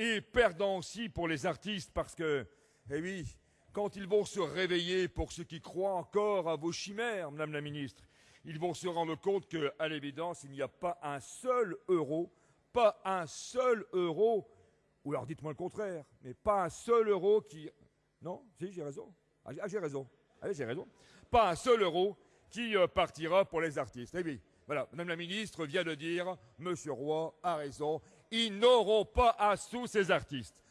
et perdant aussi pour les artistes parce que, eh oui, quand ils vont se réveiller, pour ceux qui croient encore à vos chimères, Madame la Ministre, ils vont se rendre compte qu'à l'évidence, il n'y a pas un seul euro, pas un seul euro, ou alors dites-moi le contraire, mais pas un seul euro qui... Non Si, j'ai raison. Ah, j'ai ah, raison. Ah, j'ai raison. Pas un seul euro qui euh, partira pour les artistes. Eh oui, voilà, Madame la Ministre vient de dire, Monsieur Roy a raison, ils n'auront pas un sou ces artistes.